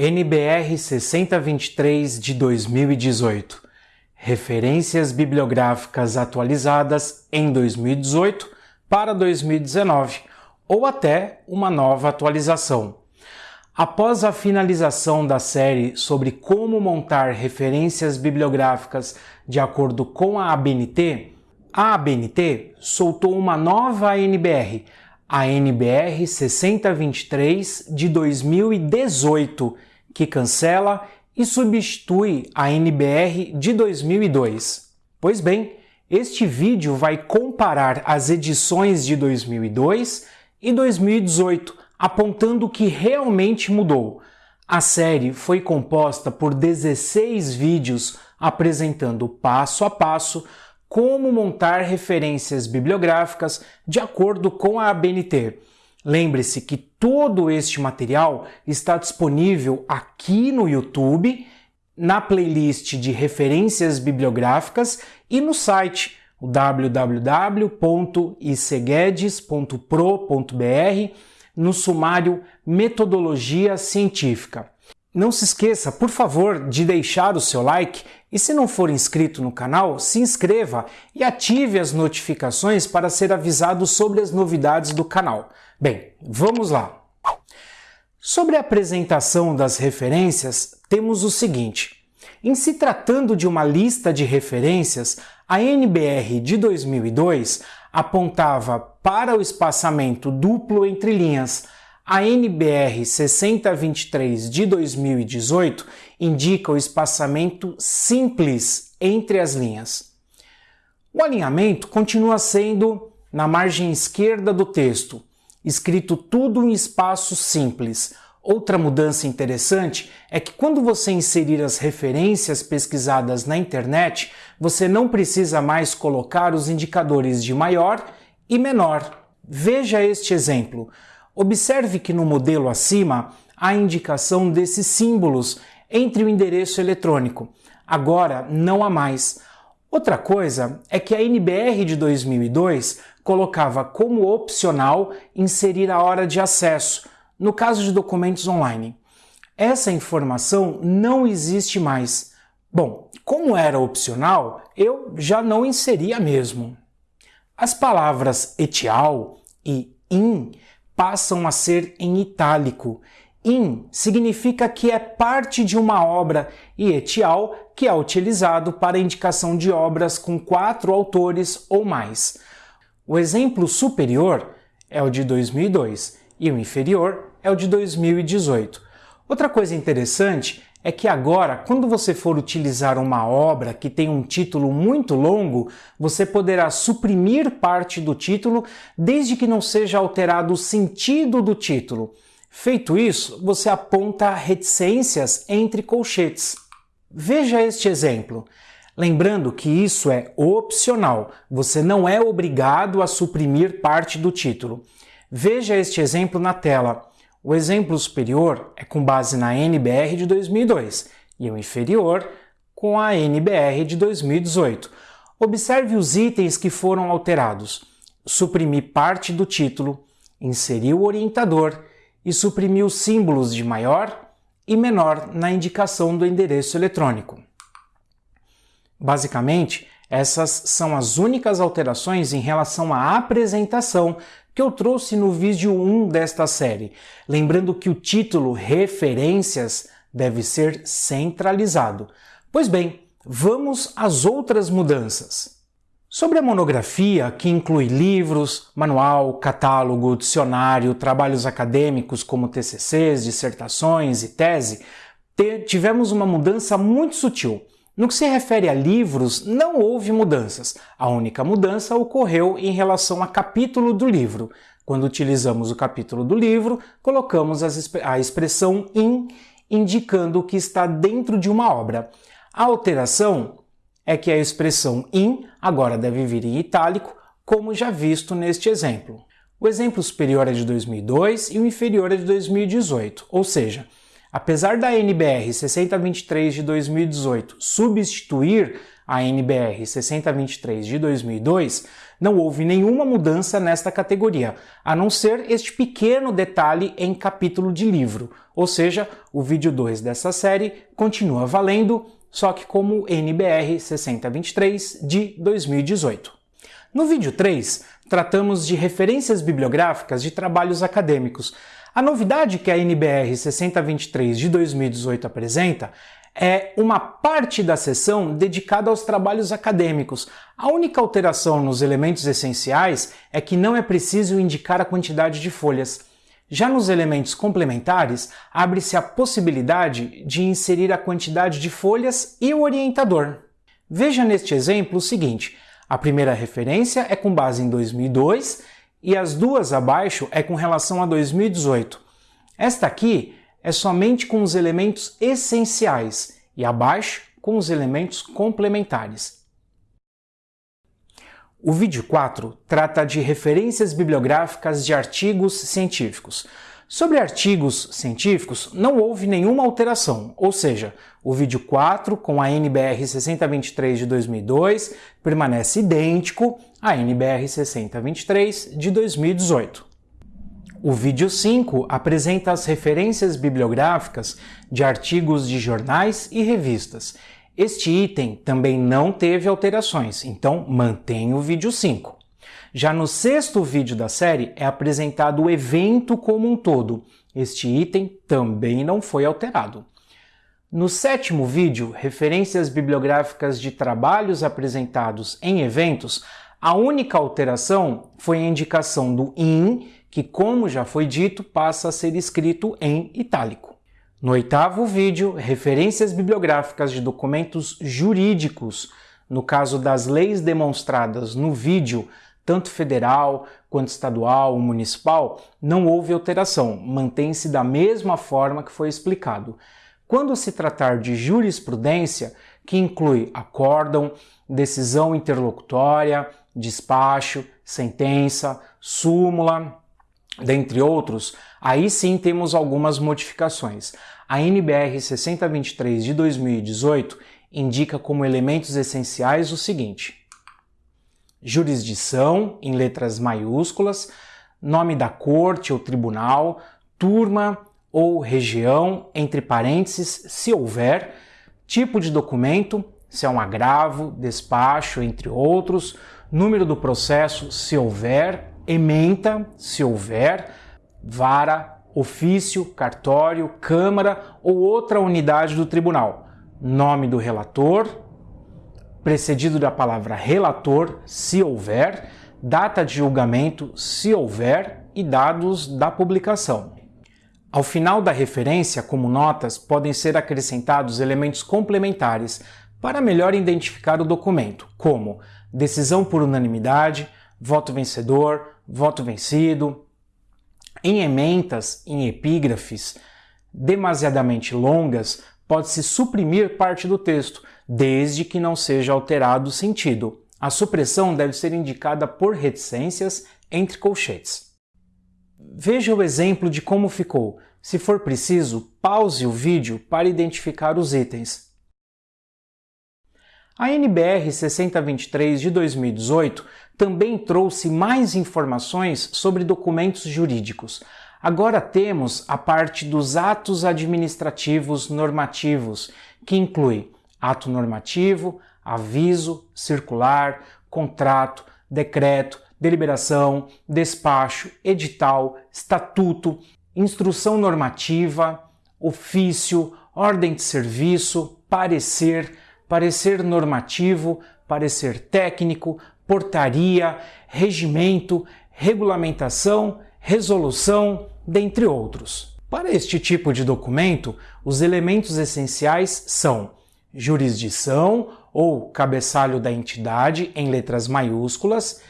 NBR 6023 de 2018. Referências bibliográficas atualizadas em 2018 para 2019 ou até uma nova atualização. Após a finalização da série sobre como montar referências bibliográficas de acordo com a ABNT, a ABNT soltou uma nova NBR, a NBR 6023 de 2018, que cancela e substitui a NBR de 2002. Pois bem, este vídeo vai comparar as edições de 2002 e 2018, apontando o que realmente mudou. A série foi composta por 16 vídeos apresentando passo a passo como montar referências bibliográficas de acordo com a ABNT. Lembre-se que todo este material está disponível aqui no YouTube, na playlist de referências bibliográficas e no site www.iceguedes.pro.br no sumário Metodologia Científica. Não se esqueça, por favor, de deixar o seu like e se não for inscrito no canal, se inscreva e ative as notificações para ser avisado sobre as novidades do canal. Bem, vamos lá. Sobre a apresentação das referências, temos o seguinte. Em se tratando de uma lista de referências, a NBR de 2002 apontava para o espaçamento duplo entre linhas, a NBR 6023 de 2018 indica o espaçamento simples entre as linhas. O alinhamento continua sendo na margem esquerda do texto, escrito tudo em espaço simples. Outra mudança interessante é que quando você inserir as referências pesquisadas na internet, você não precisa mais colocar os indicadores de maior e menor. Veja este exemplo. Observe que no modelo acima há indicação desses símbolos entre o endereço eletrônico. Agora não há mais. Outra coisa é que a NBR de 2002 colocava como opcional inserir a hora de acesso, no caso de documentos online. Essa informação não existe mais. Bom, como era opcional, eu já não inseria mesmo. As palavras etial e in passam a ser em itálico. In significa que é parte de uma obra e etial que é utilizado para indicação de obras com quatro autores ou mais. O exemplo superior é o de 2002 e o inferior é o de 2018. Outra coisa interessante é que agora, quando você for utilizar uma obra que tem um título muito longo, você poderá suprimir parte do título desde que não seja alterado o sentido do título. Feito isso, você aponta reticências entre colchetes. Veja este exemplo. Lembrando que isso é opcional, você não é obrigado a suprimir parte do título. Veja este exemplo na tela. O exemplo superior é com base na NBR de 2002 e o inferior com a NBR de 2018. Observe os itens que foram alterados. Suprimir parte do título, inserir o orientador e suprimir os símbolos de maior e menor na indicação do endereço eletrônico. Basicamente, essas são as únicas alterações em relação à apresentação que eu trouxe no vídeo 1 desta série, lembrando que o título Referências deve ser centralizado. Pois bem, vamos às outras mudanças. Sobre a monografia, que inclui livros, manual, catálogo, dicionário, trabalhos acadêmicos como TCCs, dissertações e tese, tivemos uma mudança muito sutil. No que se refere a livros, não houve mudanças. A única mudança ocorreu em relação a capítulo do livro. Quando utilizamos o capítulo do livro, colocamos a expressão in, indicando que está dentro de uma obra. A alteração é que a expressão in agora deve vir em itálico, como já visto neste exemplo. O exemplo superior é de 2002 e o inferior é de 2018, ou seja, Apesar da NBR 6023 de 2018 substituir a NBR 6023 de 2002, não houve nenhuma mudança nesta categoria, a não ser este pequeno detalhe em capítulo de livro, ou seja, o vídeo 2 dessa série continua valendo, só que como NBR 6023 de 2018. No vídeo 3, tratamos de referências bibliográficas de trabalhos acadêmicos. A novidade que a NBR 6023 de 2018 apresenta é uma parte da sessão dedicada aos trabalhos acadêmicos. A única alteração nos elementos essenciais é que não é preciso indicar a quantidade de folhas. Já nos elementos complementares, abre-se a possibilidade de inserir a quantidade de folhas e o orientador. Veja neste exemplo o seguinte: a primeira referência é com base em 2002 e as duas abaixo é com relação a 2018. Esta aqui é somente com os elementos essenciais e abaixo com os elementos complementares. O vídeo 4 trata de referências bibliográficas de artigos científicos. Sobre artigos científicos, não houve nenhuma alteração, ou seja, o vídeo 4 com a NBR 6023 de 2002 permanece idêntico à NBR 6023 de 2018. O vídeo 5 apresenta as referências bibliográficas de artigos de jornais e revistas. Este item também não teve alterações, então mantém o vídeo 5. Já no sexto vídeo da série é apresentado o evento como um todo. Este item também não foi alterado. No sétimo vídeo, referências bibliográficas de trabalhos apresentados em eventos, a única alteração foi a indicação do IN que, como já foi dito, passa a ser escrito em itálico. No oitavo vídeo, referências bibliográficas de documentos jurídicos, no caso das leis demonstradas no vídeo, tanto federal quanto estadual ou municipal, não houve alteração, mantém-se da mesma forma que foi explicado. Quando se tratar de jurisprudência, que inclui acórdão, decisão interlocutória, despacho, sentença, súmula, dentre outros, aí sim temos algumas modificações. A NBR 6023 de 2018 indica como elementos essenciais o seguinte: jurisdição, em letras maiúsculas, nome da corte ou tribunal, turma ou região, entre parênteses, se houver, tipo de documento, se é um agravo, despacho, entre outros, número do processo, se houver, ementa, se houver, vara, ofício, cartório, câmara ou outra unidade do tribunal. Nome do relator, precedido da palavra relator, se houver, data de julgamento, se houver, e dados da publicação. Ao final da referência, como notas, podem ser acrescentados elementos complementares para melhor identificar o documento, como decisão por unanimidade, voto vencedor, voto vencido. Em ementas, em epígrafes demasiadamente longas, pode-se suprimir parte do texto, desde que não seja alterado o sentido. A supressão deve ser indicada por reticências entre colchetes. Veja o exemplo de como ficou. Se for preciso, pause o vídeo para identificar os itens. A NBR 6023 de 2018 também trouxe mais informações sobre documentos jurídicos. Agora temos a parte dos atos administrativos normativos, que inclui ato normativo, aviso, circular, contrato, decreto, deliberação, despacho, edital, estatuto, instrução normativa, ofício, ordem de serviço, parecer, parecer normativo, parecer técnico, portaria, regimento, regulamentação, resolução, dentre outros. Para este tipo de documento, os elementos essenciais são jurisdição ou cabeçalho da entidade em letras maiúsculas,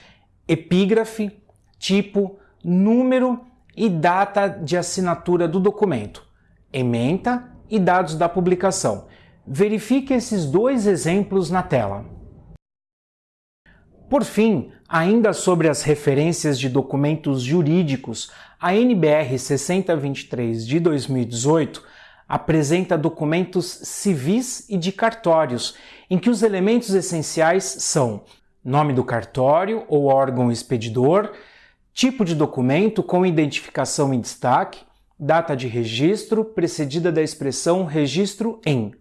epígrafe, tipo, número e data de assinatura do documento, ementa e dados da publicação. Verifique esses dois exemplos na tela. Por fim, ainda sobre as referências de documentos jurídicos, a NBR 6023 de 2018 apresenta documentos civis e de cartórios, em que os elementos essenciais são nome do cartório ou órgão expedidor, tipo de documento com identificação em destaque, data de registro precedida da expressão registro em.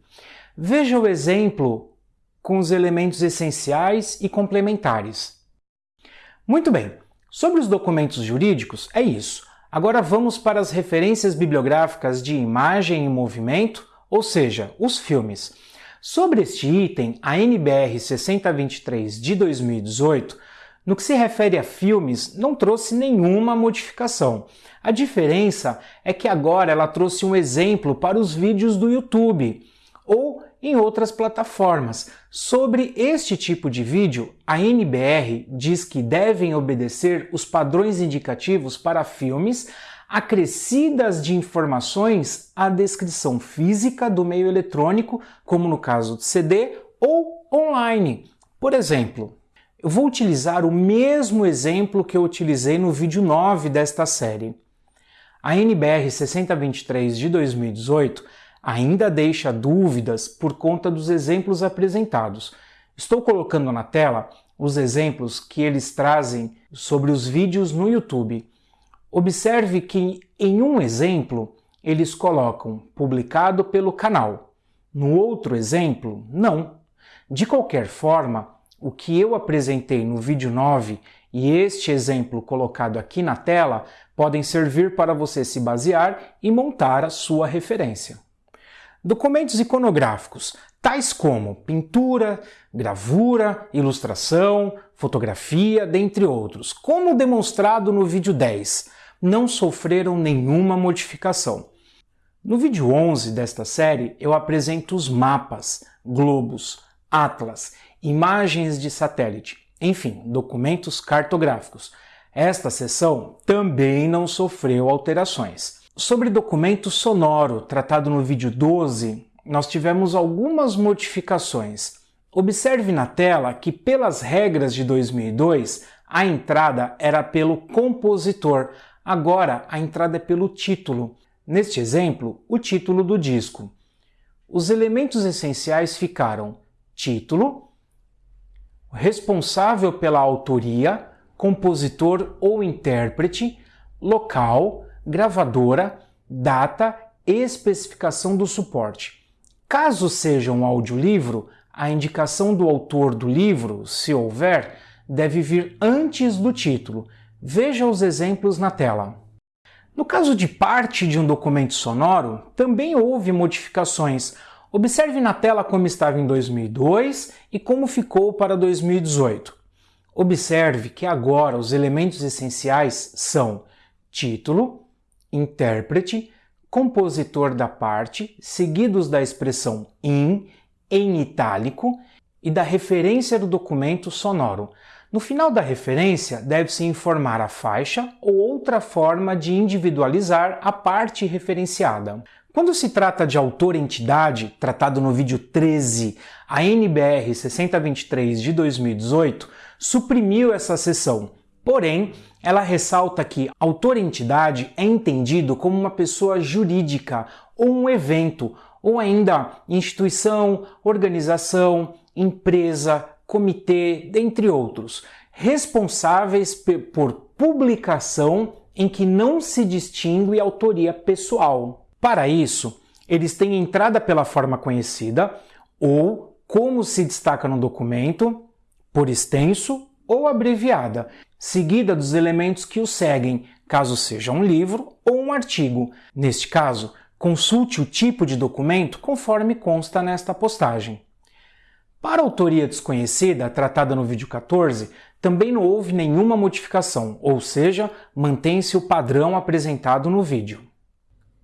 Veja o exemplo com os elementos essenciais e complementares. Muito bem, sobre os documentos jurídicos é isso. Agora vamos para as referências bibliográficas de imagem em movimento, ou seja, os filmes. Sobre este item, a NBR 6023 de 2018, no que se refere a filmes, não trouxe nenhuma modificação. A diferença é que agora ela trouxe um exemplo para os vídeos do YouTube ou em outras plataformas. Sobre este tipo de vídeo, a NBR diz que devem obedecer os padrões indicativos para filmes acrescidas de informações à descrição física do meio eletrônico, como no caso de CD ou online. Por exemplo, eu vou utilizar o mesmo exemplo que eu utilizei no vídeo 9 desta série. A NBR 6023 de 2018 ainda deixa dúvidas por conta dos exemplos apresentados. Estou colocando na tela os exemplos que eles trazem sobre os vídeos no YouTube. Observe que em um exemplo eles colocam publicado pelo canal, no outro exemplo, não. De qualquer forma, o que eu apresentei no vídeo 9 e este exemplo colocado aqui na tela podem servir para você se basear e montar a sua referência. Documentos iconográficos, tais como pintura, gravura, ilustração, fotografia, dentre outros, como demonstrado no vídeo 10, não sofreram nenhuma modificação. No vídeo 11 desta série, eu apresento os mapas, globos, atlas, imagens de satélite, enfim, documentos cartográficos. Esta seção também não sofreu alterações. Sobre documento sonoro, tratado no vídeo 12, nós tivemos algumas modificações. Observe na tela que, pelas regras de 2002, a entrada era pelo compositor, agora a entrada é pelo título. Neste exemplo, o título do disco. Os elementos essenciais ficaram título, responsável pela autoria, compositor ou intérprete, local, gravadora, data e especificação do suporte. Caso seja um audiolivro, a indicação do autor do livro, se houver, deve vir antes do título. Veja os exemplos na tela. No caso de parte de um documento sonoro, também houve modificações. Observe na tela como estava em 2002 e como ficou para 2018. Observe que agora os elementos essenciais são título, intérprete, compositor da parte, seguidos da expressão in, em itálico e da referência do documento sonoro. No final da referência, deve-se informar a faixa ou outra forma de individualizar a parte referenciada. Quando se trata de autor-entidade, tratado no vídeo 13, a NBR 6023 de 2018 suprimiu essa seção, porém, ela ressalta que autor-entidade é entendido como uma pessoa jurídica ou um evento, ou ainda instituição, organização, empresa, comitê, dentre outros, responsáveis por publicação em que não se distingue autoria pessoal. Para isso, eles têm entrada pela forma conhecida ou como se destaca no documento, por extenso ou abreviada, seguida dos elementos que o seguem, caso seja um livro ou um artigo. Neste caso, consulte o tipo de documento conforme consta nesta postagem. Para a autoria desconhecida, tratada no vídeo 14, também não houve nenhuma modificação, ou seja, mantém-se o padrão apresentado no vídeo.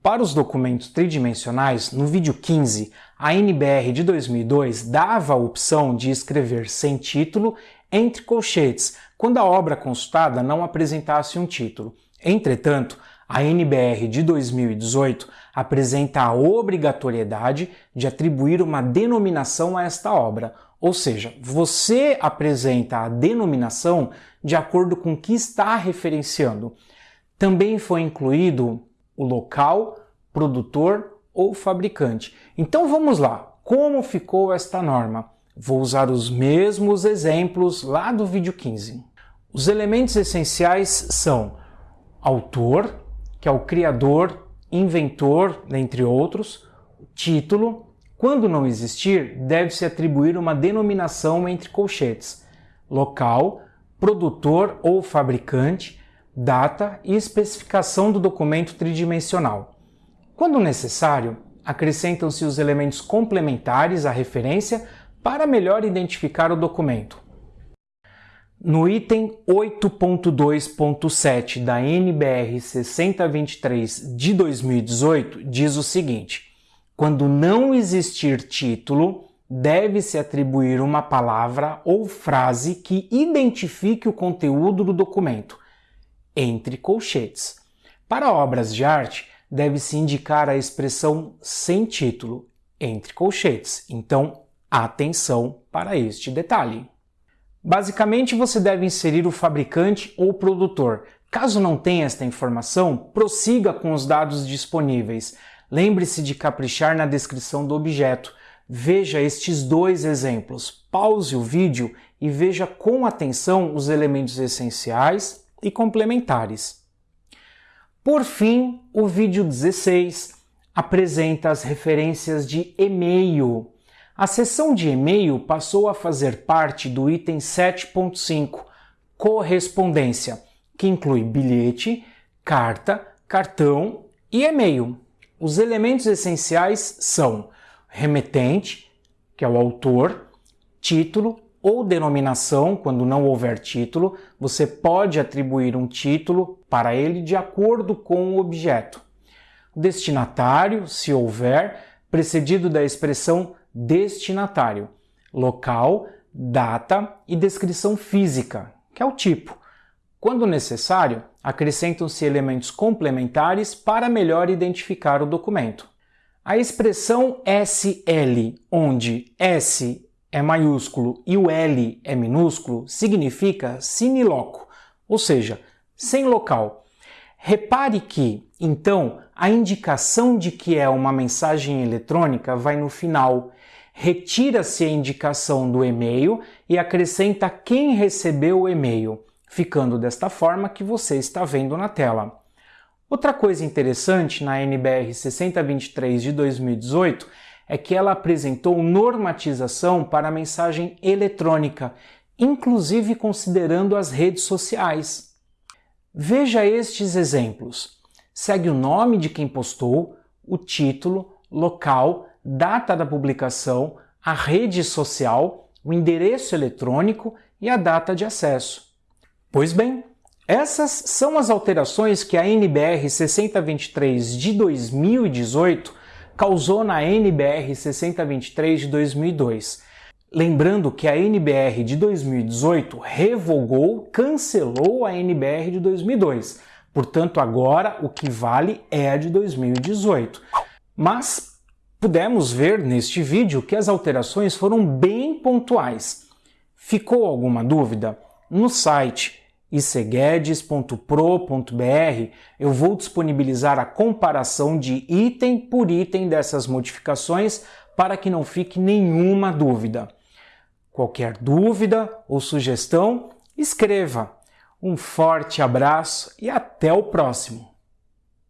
Para os documentos tridimensionais, no vídeo 15, a NBR de 2002 dava a opção de escrever sem título entre colchetes, quando a obra consultada não apresentasse um título. Entretanto, a NBR de 2018 apresenta a obrigatoriedade de atribuir uma denominação a esta obra, ou seja, você apresenta a denominação de acordo com o que está referenciando. Também foi incluído o local, produtor ou fabricante. Então vamos lá, como ficou esta norma? Vou usar os mesmos exemplos lá do vídeo 15. Os elementos essenciais são autor, que é o criador, inventor, entre outros, título, quando não existir, deve-se atribuir uma denominação entre colchetes, local, produtor ou fabricante, data e especificação do documento tridimensional. Quando necessário, acrescentam-se os elementos complementares à referência para melhor identificar o documento. No item 8.2.7 da NBR 6023 de 2018, diz o seguinte: quando não existir título, deve-se atribuir uma palavra ou frase que identifique o conteúdo do documento, entre colchetes. Para obras de arte, deve-se indicar a expressão sem título, entre colchetes. Então, Atenção para este detalhe. Basicamente, você deve inserir o fabricante ou produtor. Caso não tenha esta informação, prossiga com os dados disponíveis. Lembre-se de caprichar na descrição do objeto. Veja estes dois exemplos. Pause o vídeo e veja com atenção os elementos essenciais e complementares. Por fim, o vídeo 16 apresenta as referências de e-mail a seção de e-mail passou a fazer parte do item 7.5, correspondência, que inclui bilhete, carta, cartão e e-mail. Os elementos essenciais são remetente, que é o autor, título ou denominação, quando não houver título, você pode atribuir um título para ele de acordo com o objeto. Destinatário, se houver, precedido da expressão destinatário, local, data e descrição física, que é o tipo. Quando necessário, acrescentam-se elementos complementares para melhor identificar o documento. A expressão SL, onde S é maiúsculo e o L é minúsculo, significa sine loco, ou seja, sem local. Repare que, então, a indicação de que é uma mensagem eletrônica vai no final retira-se a indicação do e-mail e acrescenta quem recebeu o e-mail, ficando desta forma que você está vendo na tela. Outra coisa interessante na NBR 6023 de 2018 é que ela apresentou normatização para a mensagem eletrônica, inclusive considerando as redes sociais. Veja estes exemplos. Segue o nome de quem postou, o título, local, data da publicação, a rede social, o endereço eletrônico e a data de acesso. Pois bem, essas são as alterações que a NBR 6023 de 2018 causou na NBR 6023 de 2002. Lembrando que a NBR de 2018 revogou, cancelou a NBR de 2002. Portanto, agora o que vale é a de 2018. Mas Pudemos ver neste vídeo que as alterações foram bem pontuais. Ficou alguma dúvida? No site iceguedes.pro.br eu vou disponibilizar a comparação de item por item dessas modificações para que não fique nenhuma dúvida. Qualquer dúvida ou sugestão, escreva. Um forte abraço e até o próximo!